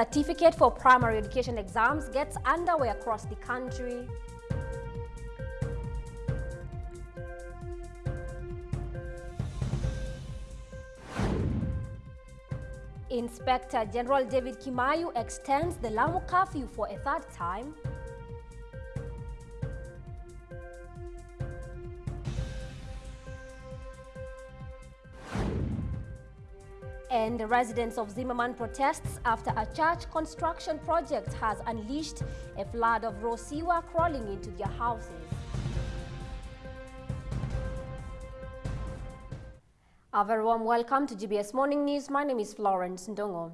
Certificate for primary education exams gets underway across the country. Inspector General David Kimaiyo extends the Lamu curfew for a third time. And the residents of Zimmerman protests after a church construction project has unleashed a flood of raw sewer crawling into their houses. A very warm welcome to GBS Morning News. My name is Florence Ndongo.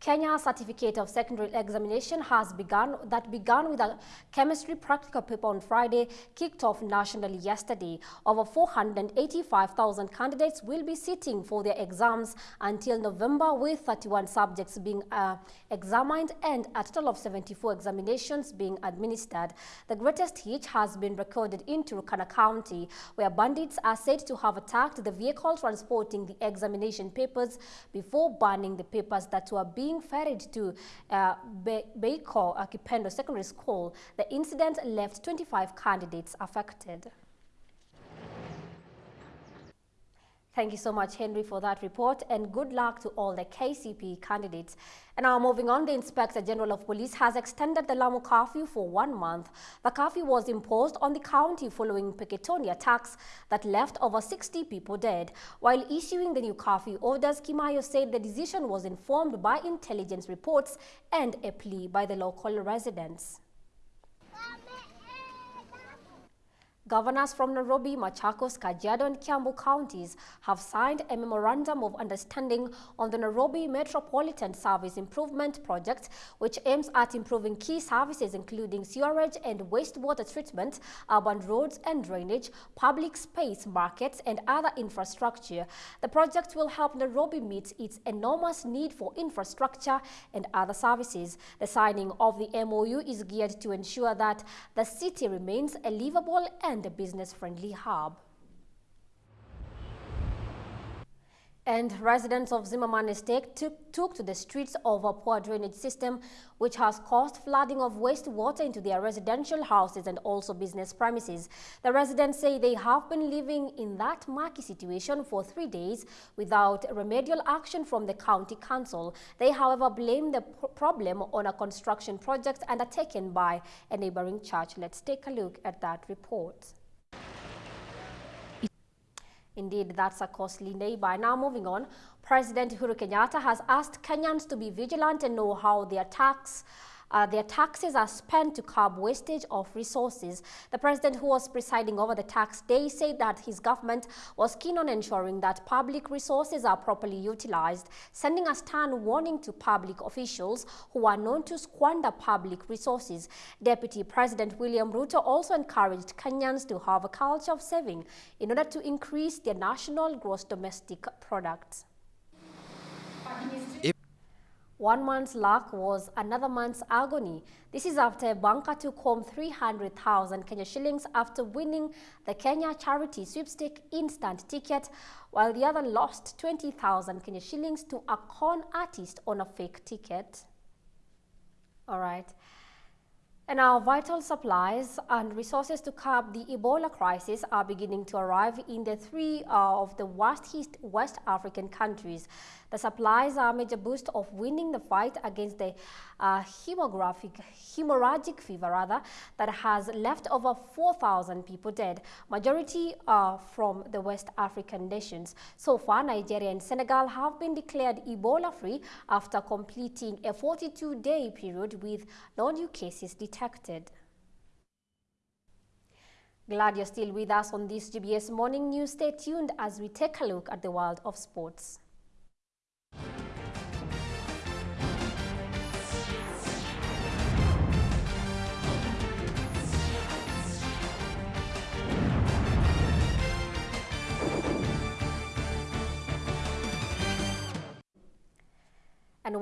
Kenya Certificate of Secondary Examination has begun that began with a chemistry practical paper on Friday kicked off nationally yesterday. Over 485,000 candidates will be sitting for their exams until November with 31 subjects being uh, examined and a total of 74 examinations being administered. The greatest hit has been recorded in Turkana County where bandits are said to have attacked the vehicle transporting the examination papers before burning the papers that were being being ferried to uh, Be Beiko Kipendo Secondary School, the incident left 25 candidates affected. Thank you so much, Henry, for that report, and good luck to all the KCP candidates. And now moving on, the Inspector General of Police has extended the Lamu curfew for one month. The curfew was imposed on the county following Peketoni attacks that left over 60 people dead. While issuing the new curfew orders, Kimaiyo said the decision was informed by intelligence reports and a plea by the local residents. Governors from Nairobi, Machakos, Kajiado and Kiambu counties have signed a memorandum of understanding on the Nairobi Metropolitan Service Improvement Project, which aims at improving key services including sewerage and wastewater treatment, urban roads and drainage, public space, markets and other infrastructure. The project will help Nairobi meet its enormous need for infrastructure and other services. The signing of the MOU is geared to ensure that the city remains a livable and and a business-friendly hub. And residents of Zimmerman Estate took, took, to the streets over a poor drainage system, which has caused flooding of wastewater into their residential houses and also business premises. The residents say they have been living in that murky situation for three days without remedial action from the county council. They, however, blame the problem on a construction project undertaken by a neighboring church. Let's take a look at that report. Indeed, that's a costly neighbor. Now moving on, President Uhuru Kenyatta has asked Kenyans to be vigilant and know how their tax uh, their taxes are spent to curb wastage of resources. The president who was presiding over the tax day said that his government was keen on ensuring that public resources are properly utilized, sending a stern warning to public officials who are known to squander public resources. Deputy President William Ruto also encouraged Kenyans to have a culture of saving in order to increase their national gross domestic products. One man's luck was another man's agony. This is after a banker took home 300,000 Kenya shillings after winning the Kenya Charity Sweepstake instant ticket, while the other lost 20,000 Kenya shillings to a con artist on a fake ticket. All right. And our vital supplies and resources to curb the Ebola crisis are beginning to arrive in the three uh, of the West, West African countries. The supplies are a major boost of winning the fight against the uh, hemorrhagic fever rather, that has left over 4,000 people dead, majority uh, from the West African nations. So far, Nigeria and Senegal have been declared Ebola-free after completing a 42-day period with no new cases detected. Glad you're still with us on this GBS Morning News. Stay tuned as we take a look at the world of sports.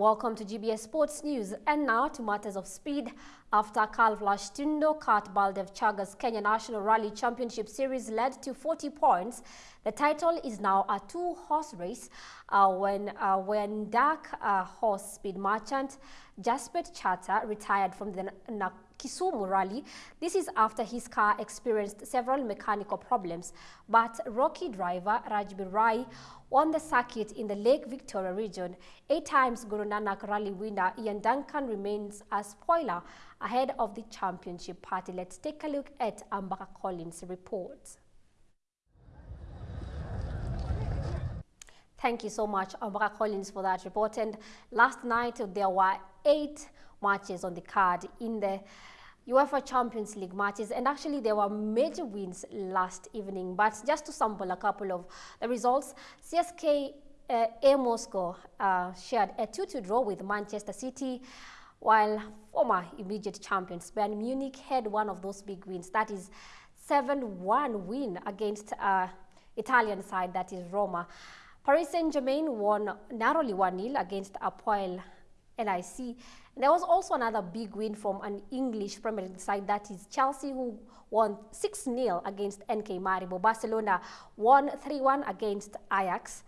Welcome to GBS Sports News. And now to matters of speed. After Carl Tundo cut Baldev Chager's Kenya National Rally Championship Series led to 40 points, the title is now a two-horse race uh, when, uh, when dark uh, horse speed merchant Jasper Chata retired from the Kisumu rally. This is after his car experienced several mechanical problems. But Rocky driver Rajbir Rai won the circuit in the Lake Victoria region. Eight times Guru Nanak rally winner Ian Duncan remains a spoiler ahead of the championship party. Let's take a look at Ambaka Collins' report. Thank you so much, Ambaka Collins, for that report. And last night, there were eight matches on the card in the UEFA Champions League matches. And actually there were major wins last evening. But just to sample a couple of the results CSK uh, A Moscow uh, shared a 2-2 draw with Manchester City while former immediate champions Bayern Munich had one of those big wins. That is 7-1 win against uh, Italian side that is Roma. Paris Saint-Germain won narrowly 1-0 against Apoel LIC. There was also another big win from an English Premier League side, that is Chelsea, who won 6-0 against NK Maribor. Barcelona won 3-1 against Ajax.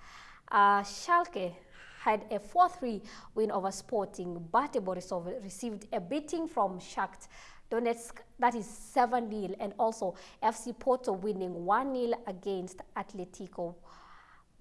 Uh, Schalke had a 4-3 win over Sporting. Bate Borisov received a beating from Shakhtar Donetsk, that is 7-0, and also FC Porto winning 1-0 against Atletico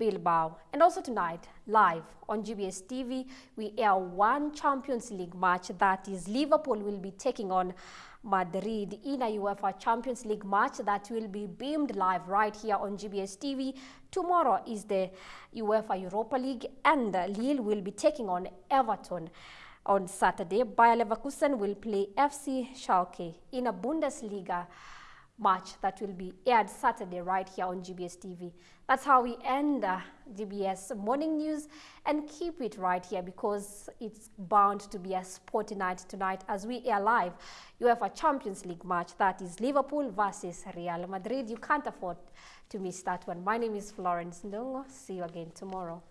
Bilbao. And also tonight, live on GBS TV, we air one Champions League match that is Liverpool will be taking on Madrid in a UEFA Champions League match that will be beamed live right here on GBS TV. Tomorrow is the UEFA Europa League and Lille will be taking on Everton on Saturday. Bayer Leverkusen will play FC Schalke in a Bundesliga match that will be aired Saturday right here on GBS TV. That's how we end uh, GBS morning news and keep it right here because it's bound to be a sporty night tonight as we air live UEFA Champions League match that is Liverpool versus Real Madrid. You can't afford to miss that one. My name is Florence Ndongo. See you again tomorrow.